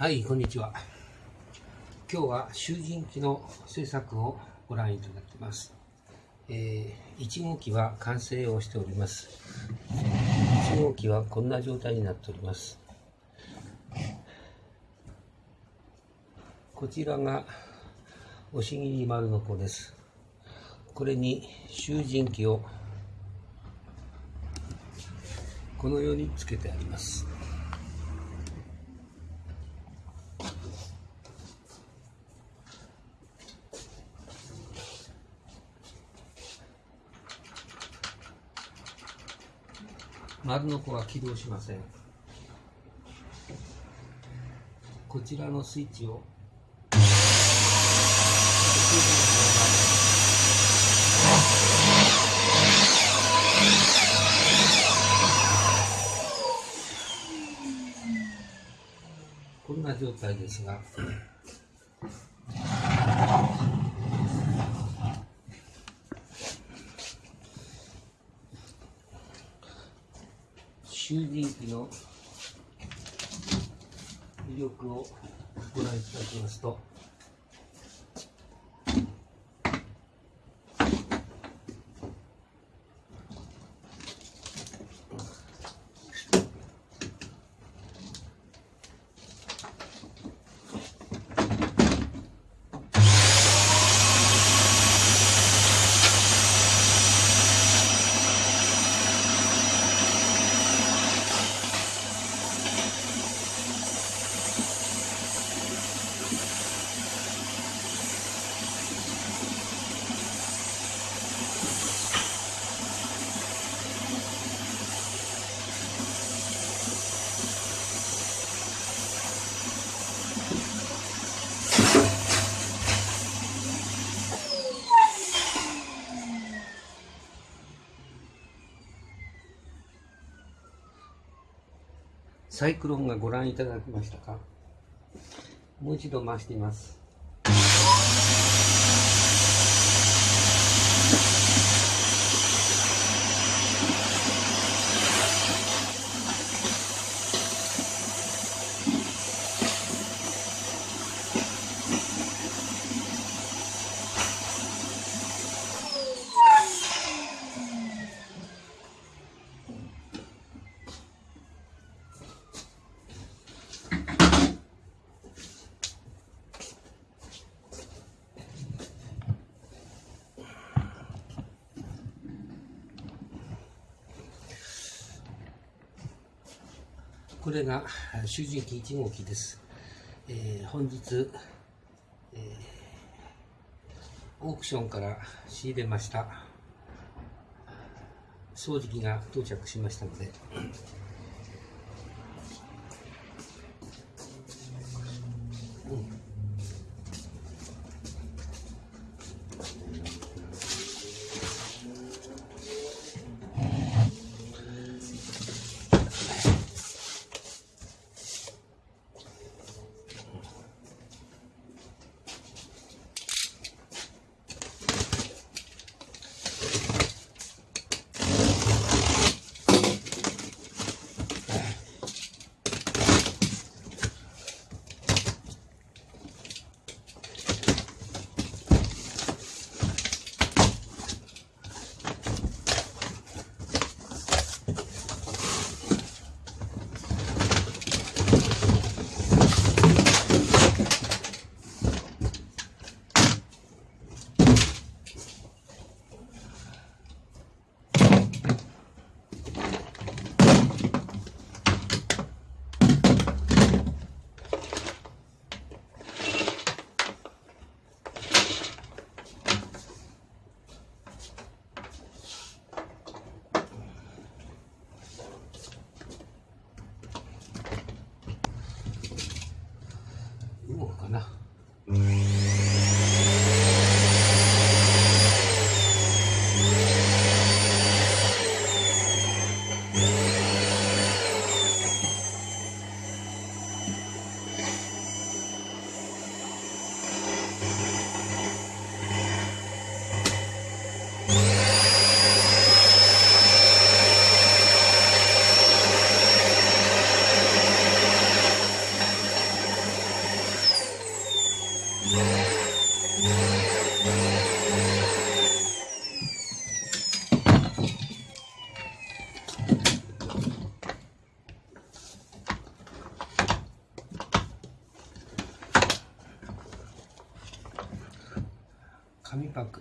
はい、こんにちは。今日は囚人機の制作をご覧いただきます。えー、1号機は完成をしております。1号機はこんな状態になっております。こちらが押し切丸の子です。これに囚人機をこのようにつけてあります。丸の子は起動しません。こちらのスイッチを。こんな状態ですが囚人機の魅力をご覧いただきますと。サイクロンがご覧いただきましたか？もう一度回してみます。れが囚人機1号機です。えー、本日、えー、オークションから仕入れました掃除機が到着しましたので、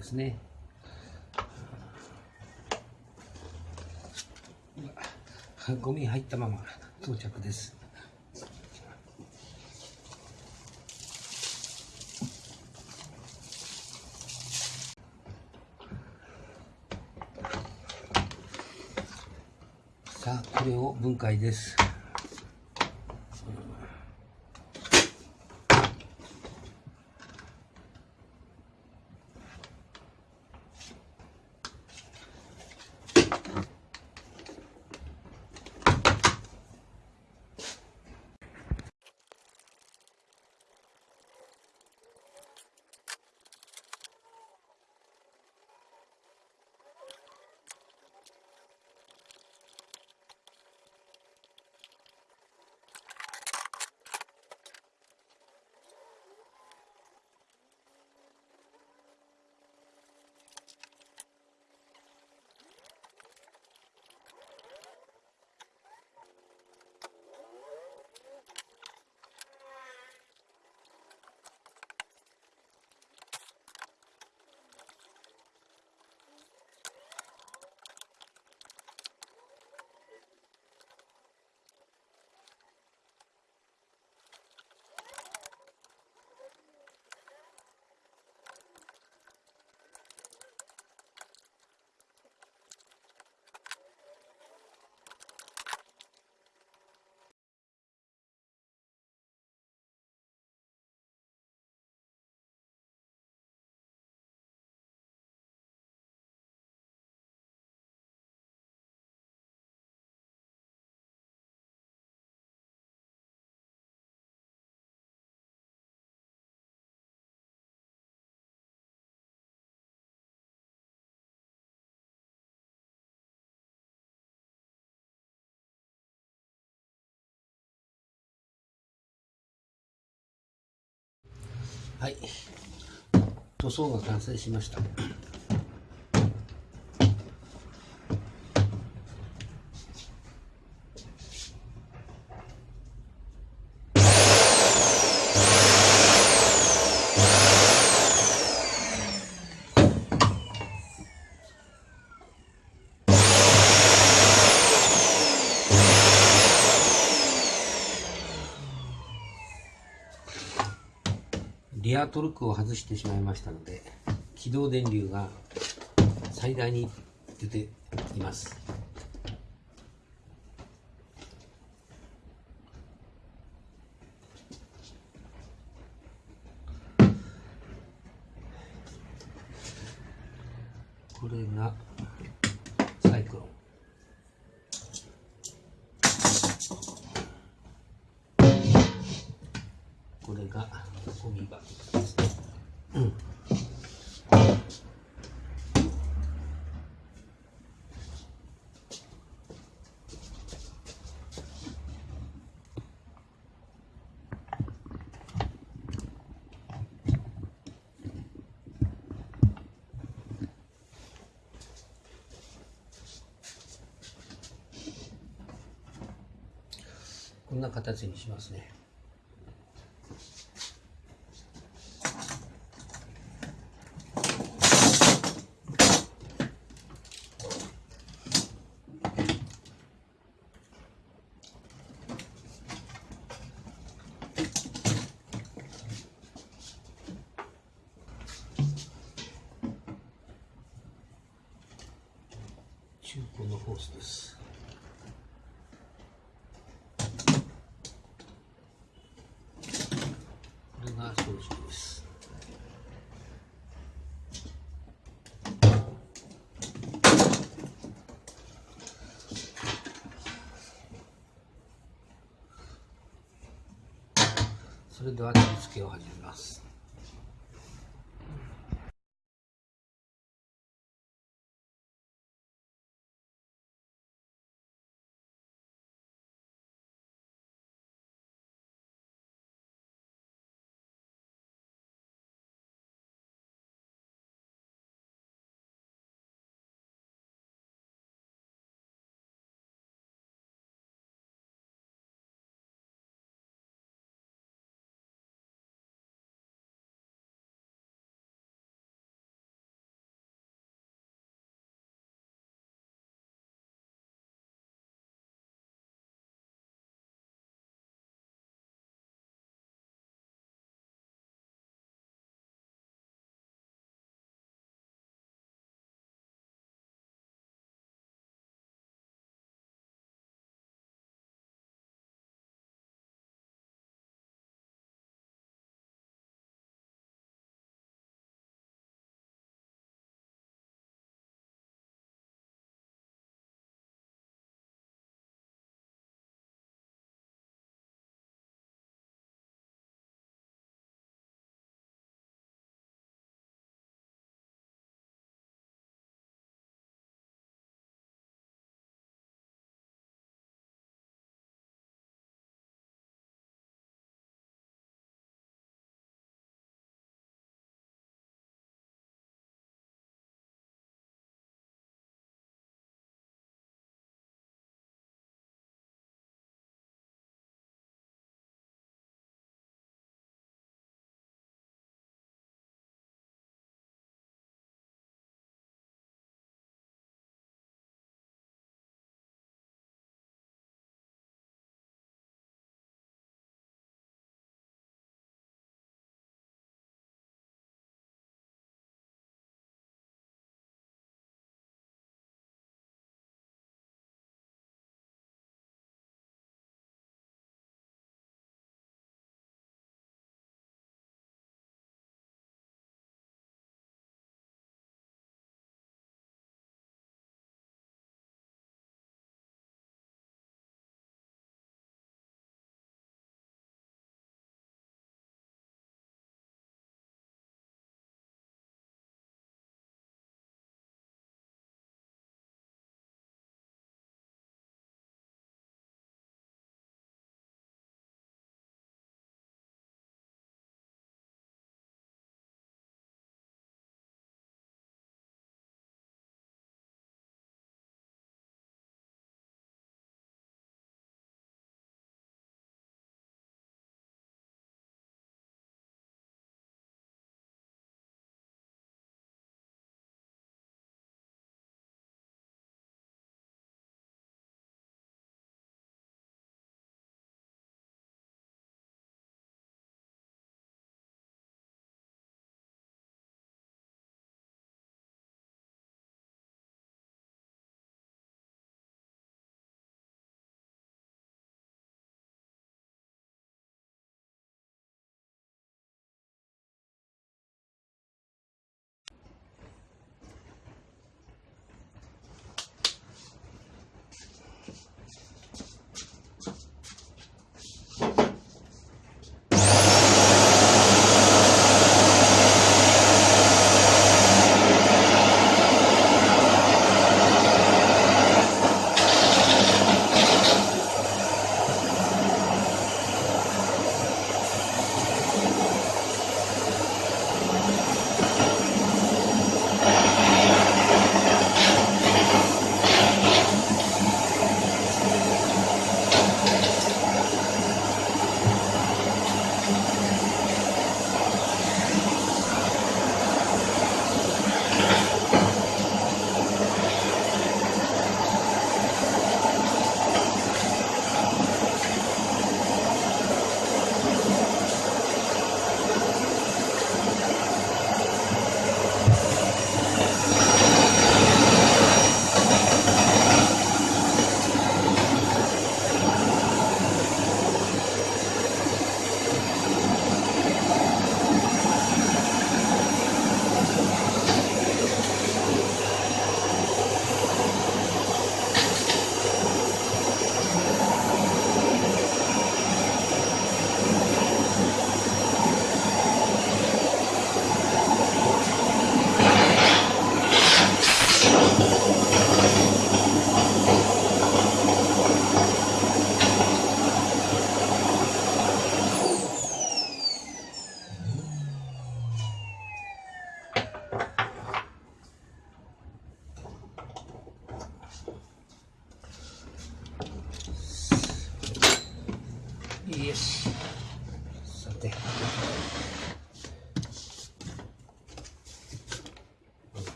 ですね。ゴミ入ったまま到着です。さあこれを分解です。はい。塗装が完成しました。リアトルクを外してしまいましたので起動電流が最大に出ていますこれがサイクロンこれがゴミ箱ですね、うんこんな形にしますね。中古のホースです。これが正直です。それでは取り付けを始めます。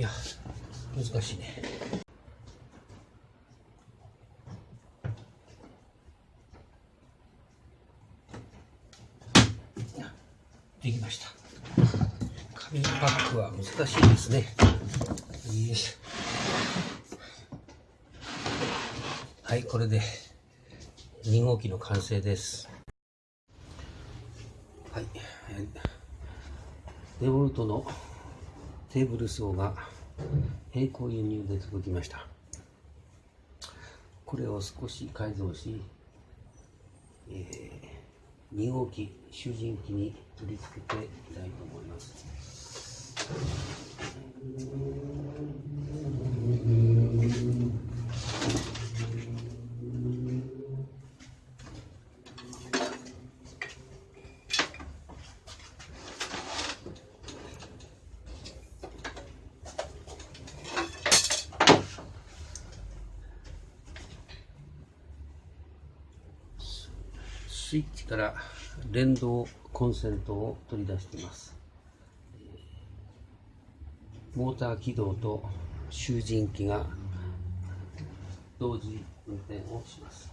いや難しいね。できました。紙パックは難しいですね。よいしょはい、これで2号機の完成です。はい、デボルトのテーブル層が並行輸入で届きました。これを少し改造し、えー2号機集塵機に取り付けていきたいと思います。スイッチから連動コンセントを取り出しています。モーター起動と集塵機が同時運転をします。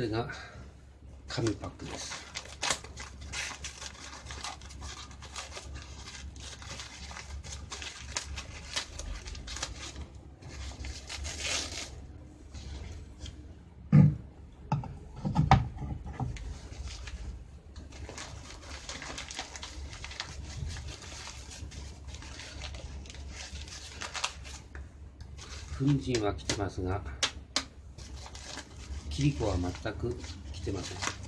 れが紙パックです。粉塵は来てますが。切り子は全く来てません。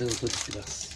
れを取ります。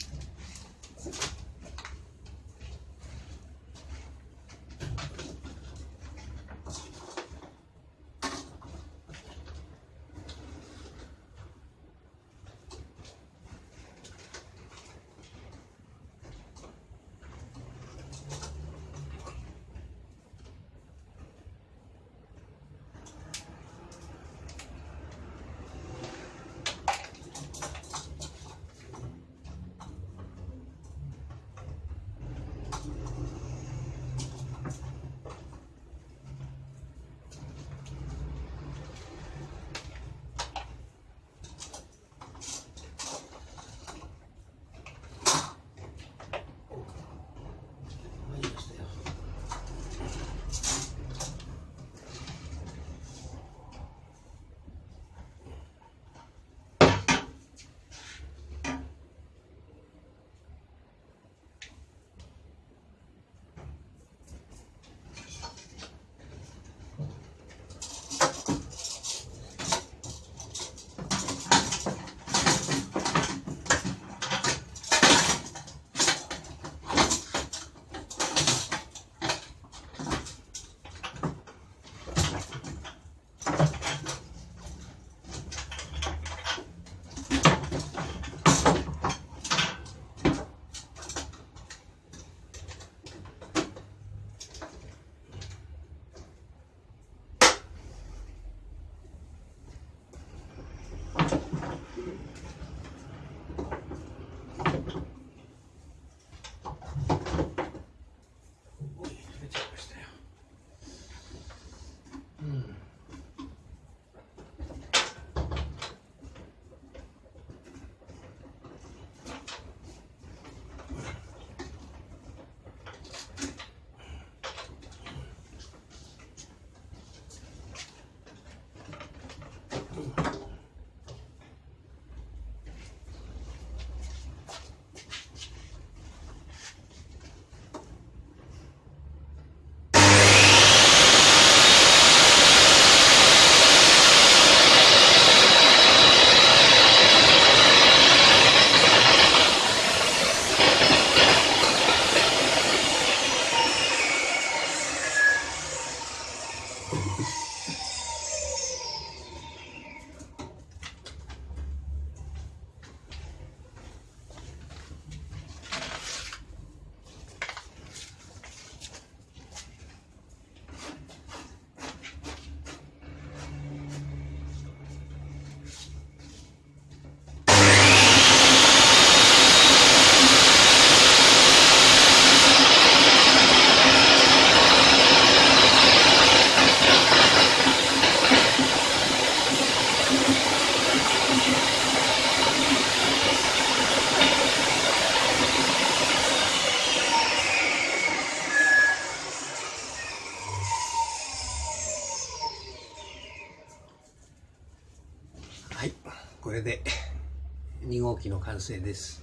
はい